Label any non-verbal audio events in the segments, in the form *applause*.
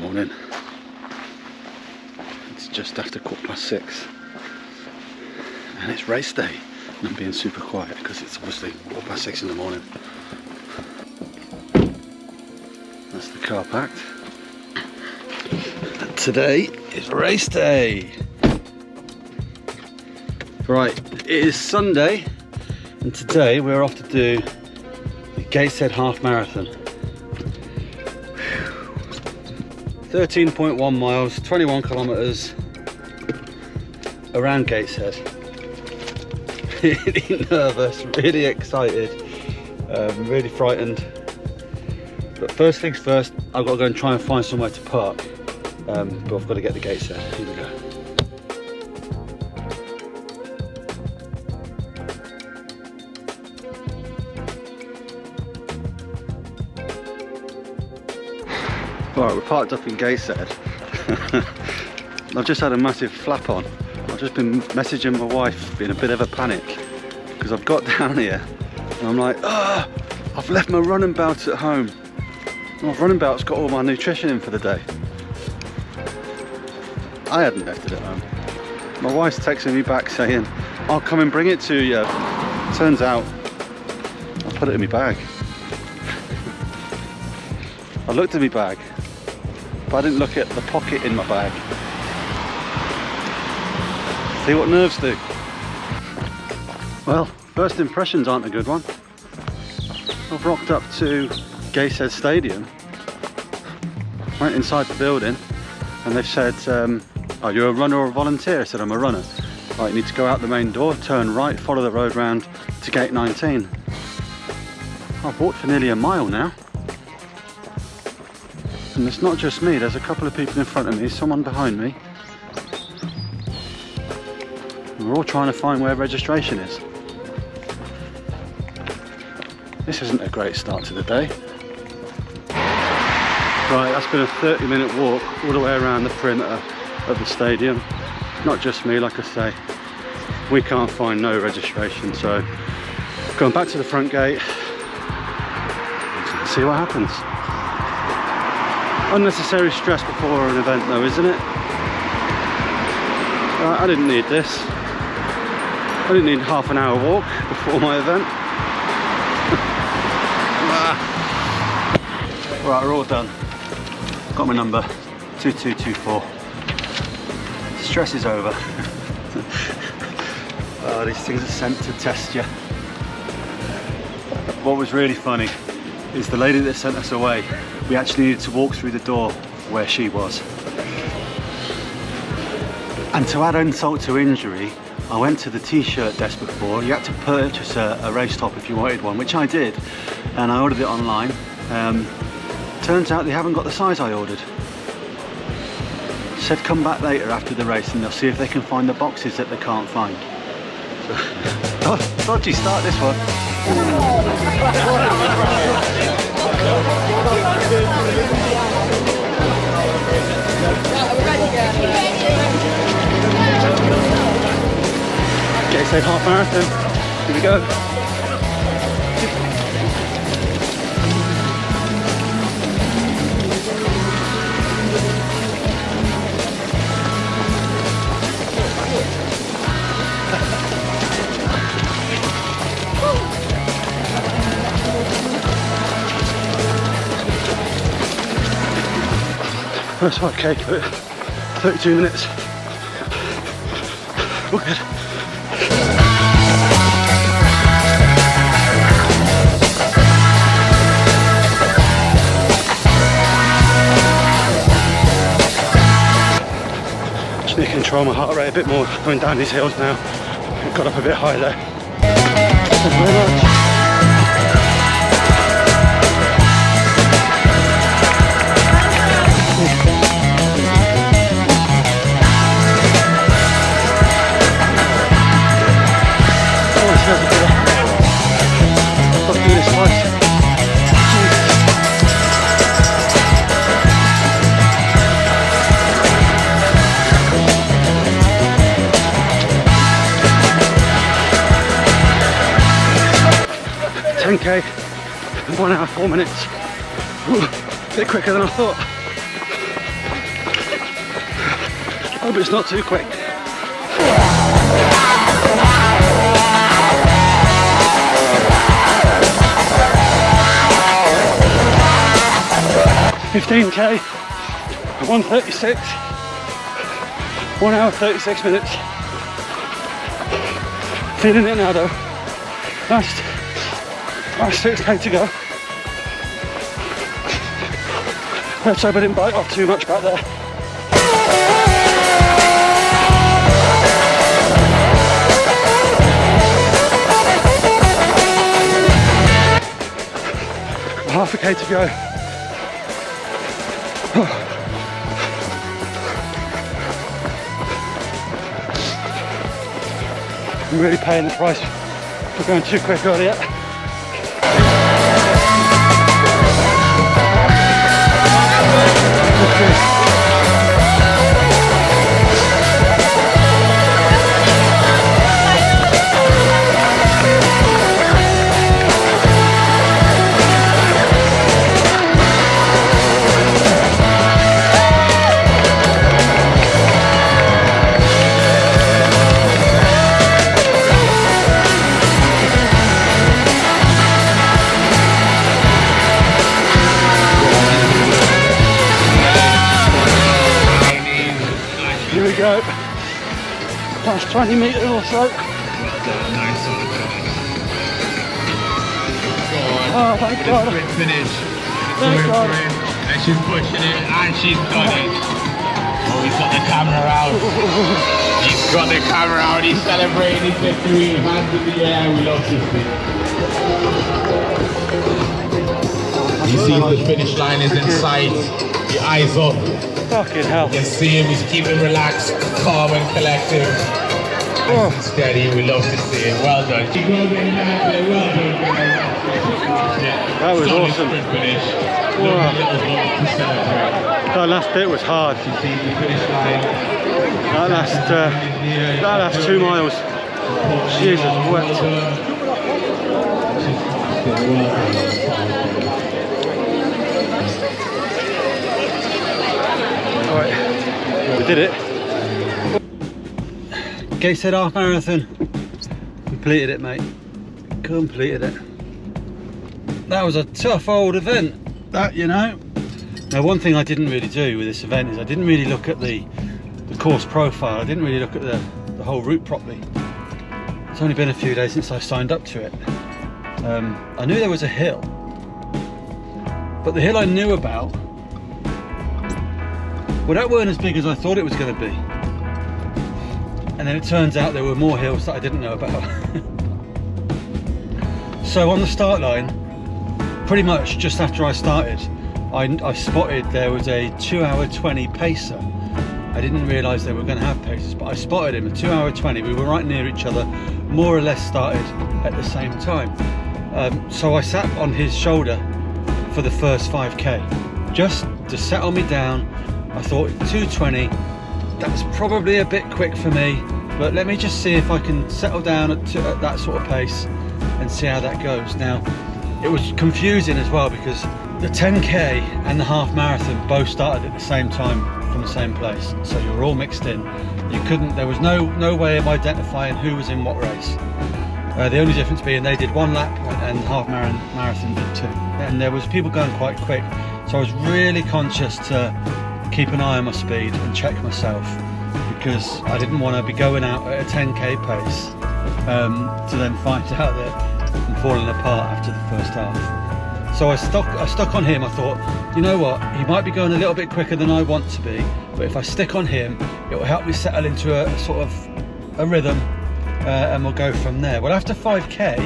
morning. It's just after quarter past six. And it's race day. And I'm being super quiet because it's obviously quarter past six in the morning. That's the car packed. And today is race day. Right, it is Sunday and today we're off to do the Gateshead Half Marathon. 13.1 miles, 21 kilometres around Gateshead. *laughs* really nervous, really excited, um, really frightened. But first things first, I've got to go and try and find somewhere to park. Um, but I've got to get the Gateshead. Here we go. Right, we're parked up in Gateshead. *laughs* I've just had a massive flap on. I've just been messaging my wife in a bit of a panic because I've got *laughs* down here and I'm like, ah, I've left my running belt at home. My running belt's got all my nutrition in for the day. I hadn't left it at home. My wife's texting me back saying, I'll come and bring it to you. Turns out, I put it in my bag. *laughs* I looked at my bag but I didn't look at the pocket in my bag. See what nerves do. Well, first impressions aren't a good one. I've rocked up to Gateshead Stadium, went inside the building, and they've said, um, oh, you're a runner or a volunteer? I said, I'm a runner. Right, you need to go out the main door, turn right, follow the road round to gate 19. I've walked for nearly a mile now. It's not just me, there's a couple of people in front of me, someone behind me. We're all trying to find where registration is. This isn't a great start to the day. Right, that's been a 30 minute walk all the way around the perimeter of the stadium. Not just me, like I say. We can't find no registration, so going back to the front gate, see what happens. Unnecessary stress before an event though, isn't it? I didn't need this. I didn't need half an hour walk before my event. *laughs* Ah. right, we're all done. Got my number, 2224. Stress is over. oh, *laughs* these things are sent to test you. What was really funny is the lady that sent us away we actually needed to walk through the door where she was. And to add insult to injury, I went to the t-shirt desk before. You had to purchase a, a, race top if you wanted one, which I did. And I ordered it online. Um, turns out they haven't got the size I ordered. Said come back later after the race and they'll see if they can find the boxes that they can't find. *laughs* oh, dodgy start this one. *laughs* So half marathon. Here we go. That's okay, but 32 minutes. All good. Control my heart rate a bit more going down these hills now. Got up a bit high there. Thank you very much. one hour, four minutes. Ooh, a bit quicker than I thought. Hope it's not too quick. Fifteen K, one thirty six, one hour thirty six minutes. Feeling it now though. Last last six K to go. Let's hope I didn't bite off too much back there. Half a K to go. *sighs* I'm really paying the price for going too quick earlier. Here go. Last 20 metres or so. Nice one, John. Go on. Oh, thank God. Quick finish. Thank God. And she's pushing it and she's done it. Oh, he's got the camera out. He's got the camera out. He's celebrating his victory. Hands in the air. We love to see. He sees the finish line is in sight. Your eyes up. Fucking hell. You can see him. He's keeping relaxed, calm and collective. Oh, Steady, we love to see it. Well done. Well done. That was Solid awesome. finish. Wow. Lovely little bump to celebrate. that last bit was hard. That last, uh, that last two miles. Jesus wept. Alright, we did it. Gateshead Half Marathon. Completed it, mate. Completed it. That was a tough old event, that, you know. Now, one thing I didn't really do with this event is I didn't really look at the, the course profile. I didn't really look at the, the whole route properly. It's only been a few days since I signed up to it. Um, I knew there was a hill, but the hill I knew about, well, that weren't as big as I thought it was going to be. And then it turns out there were more hills that I didn't know about. *laughs* so on the start line, pretty much just after I started, I, I spotted there was a 2 hour 20 pacer. I didn't realise they were going to have paces, but I spotted him, a 2 hour 20. We were right near each other, more or less started at the same time. Um, so I sat on his shoulder for the first 5k, just to settle me down. I thought 220, that's probably a bit quick for me, but let me just see if I can settle down at, at that sort of pace and see how that goes. Now, it was confusing as well because the 10k and the half marathon both started at the same time from the same place, so you were all mixed in. You couldn't. There was no no way of identifying who was in what race. Uh, the only difference being they did one lap and half marathon, marathon did two, and there was people going quite quick. So I was really conscious to keep an eye on my speed and check myself because I didn't want to be going out at a 10k pace um, to then find *laughs* out that I'm falling apart after the first half. So I stuck, I stuck on him. I thought, you know what, he might be going a little bit quicker than I want to be, but if I stick on him, it will help me settle into a, sort of a rhythm, uh, and we'll go from there. Well, after 5k,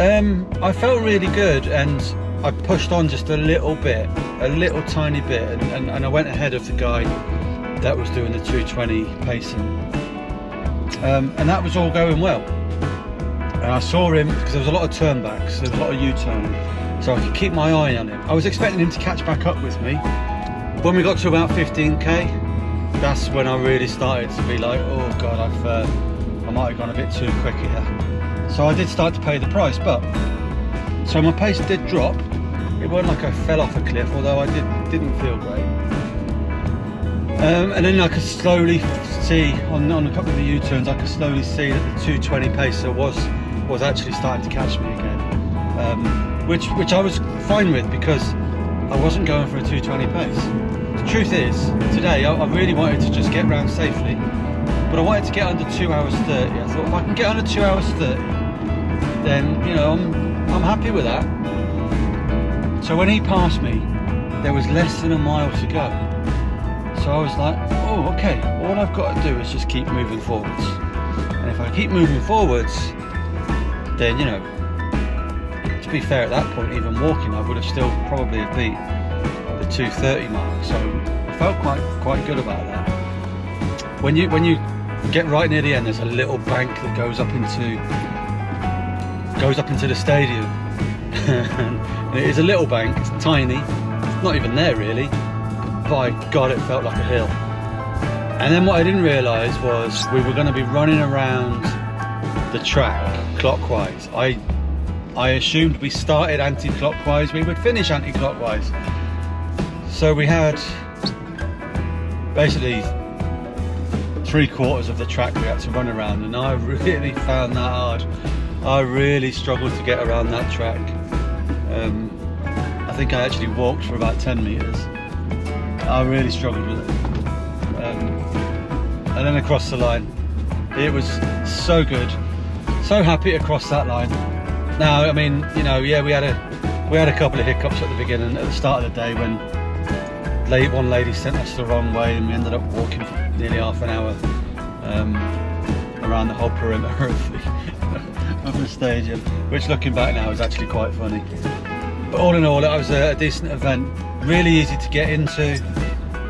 um, I felt really good, and I pushed on just a little bit, a little tiny bit, and, and, and I went ahead of the guy that was doing the 220 pacing. Um, and that was all going well. And I saw him because there was a lot of turnbacks, there was a lot of U-turning, so I could keep my eye on him. I was expecting him to catch back up with me. When we got to about 15k, that's when I really started to be like, oh god, I've uh, I might have gone a bit too quick here. So I did start to pay the price, but so my pace did drop. It wasn't like I fell off a cliff, although I did didn't feel great. Um, and then I could slowly see on, on a couple of the U-turns, I could slowly see that the 220 pacer was was actually starting to catch me again, um, which which I was fine with because I wasn't going for a 220 pace. The truth is, today I, I really wanted to just get round safely, but I wanted to get under two hours 30. I thought if I can get under two hours 30, then you know I'm I'm happy with that. So when he passed me, there was less than a mile to go. So I was like, oh, okay, all I've got to do is just keep moving forwards. And if I keep moving forwards, then, you know, to be fair at that point, even walking, I would have still probably have beat the 230 mark. So I felt quite quite good about that. When you when you get right near the end, there's a little bank that goes up into goes up into the stadium. *laughs* and it is a little bank, it's tiny, it's not even there really by God, it felt like a hill. And then what I didn't realise was we were going to be running around the track clockwise. I I assumed we started anti-clockwise, we would finish anti-clockwise. So we had basically three quarters of the track we had to run around and I *laughs* really found that hard. I really struggled to get around that track. Um, I think I actually walked for about 10 metres I really struggled with it. Um, and then across the line, it was so good, so happy to cross that line. Now, I mean, you know, yeah, we had a we had a couple of hiccups at the beginning, at the start of the day when one lady sent us the wrong way, and we ended up walking for nearly half an hour um, around the whole perimeter *laughs* of the, of the stadium, which looking back now is actually quite funny. But all in all, it was a, decent event, really easy to get into,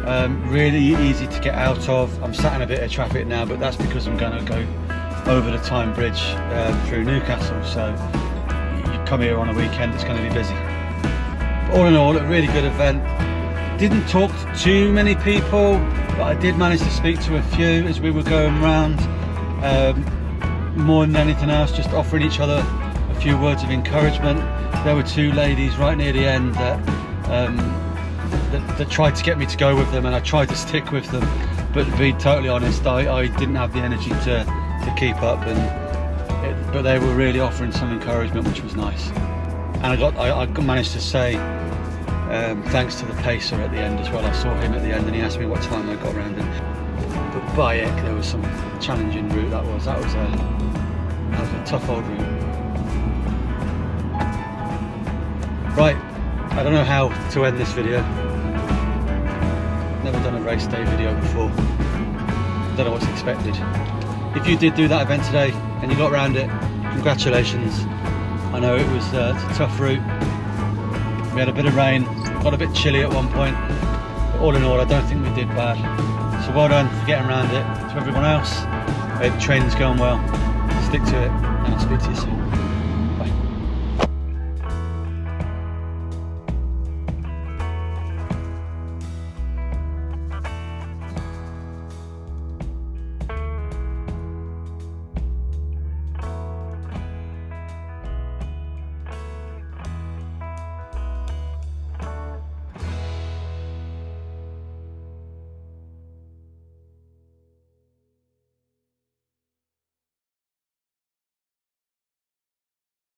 um, really easy to get out of. I'm sat in a bit of traffic now, but that's because I'm going to go over the Tyne Bridge uh, through Newcastle. So you come here on a weekend, it's going to be busy. But all in all, a really good event. Didn't talk to too many people, but I did manage to speak to a few as we were going round. Um, more than anything else, just offering each other a few words of encouragement. There were two ladies right near the end that, um, that, that, tried to get me to go with them and I tried to stick with them. But to be totally honest I, I didn't have the energy to, to keep up and it, but they were really offering some encouragement which was nice. And I got I, I managed to say um, thanks to the pacer at the end as well. I saw him at the end and he asked me what time I got around him. But Bayek there was some challenging route that was. That was a that was a tough old route Right, I don't know how to end this video. Never done a race day video before. Don't know what's expected. If you did do that event today and you got around it, congratulations. I know it was uh, a tough route. We had a bit of rain, got a bit chilly at one point. But all in all, I don't think we did bad. So well done for getting around it. To everyone else, hope the training's going well. Stick to it, I'll speak to you soon.